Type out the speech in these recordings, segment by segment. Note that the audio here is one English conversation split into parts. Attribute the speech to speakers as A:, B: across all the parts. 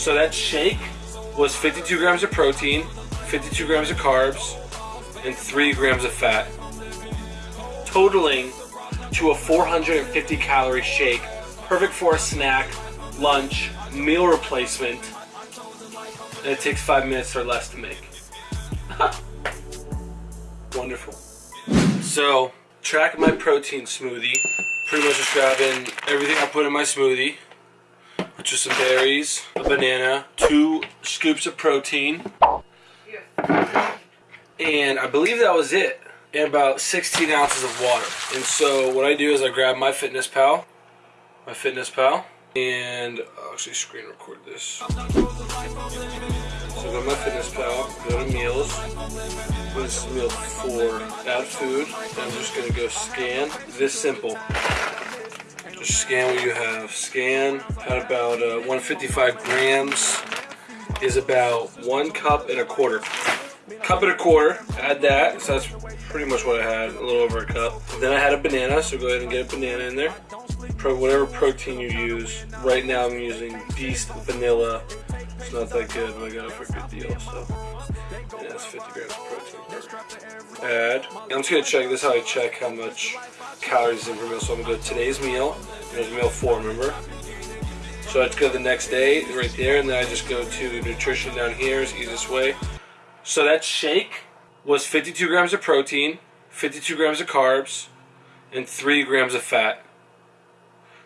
A: So that shake was 52 grams of protein, 52 grams of carbs, and 3 grams of fat. Totaling to a 450 calorie shake, perfect for a snack, lunch, meal replacement, and it takes 5 minutes or less to make. Wonderful. So, track my protein smoothie. Pretty much just grabbing everything I put in my smoothie, which is some berries, a banana, two scoops of protein, and I believe that was it. And about 16 ounces of water. And so what I do is I grab MyFitnessPal, my Fitness Pal, and I'll actually screen record this. So go MyFitnessPal, go to meals. This is meal four. Add food. And I'm just gonna go scan. This simple. Just scan what you have. Scan at about uh, 155 grams is about one cup and a quarter. Cup and a quarter. Add that. So that's pretty much what I had. A little over a cup. Then I had a banana. So go ahead and get a banana in there. Pro, whatever protein you use. Right now I'm using Beast Vanilla. It's not that good, but I got it for a good deal. So yeah, it's 50 grams of protein. Add. I'm just gonna check. This is how I check how much calories in per meal. So I'm gonna go to today's meal. It was meal four, remember? So I just go the next day, right there, and then I just go to nutrition down here. Is easiest way. So that shake was 52 grams of protein, 52 grams of carbs, and 3 grams of fat.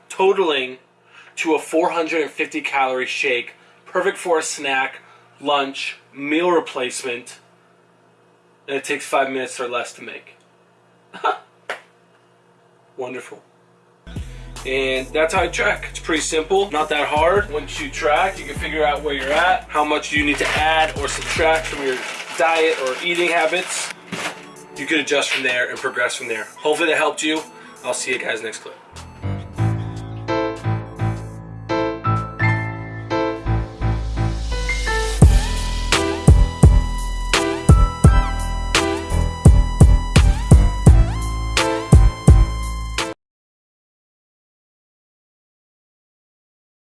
A: Totaling to a 450 calorie shake, perfect for a snack, lunch, meal replacement, and it takes 5 minutes or less to make. Wonderful. And that's how I track. It's pretty simple, not that hard. Once you track, you can figure out where you're at, how much you need to add or subtract from your diet or eating habits. You can adjust from there and progress from there. Hopefully that helped you. I'll see you guys next clip.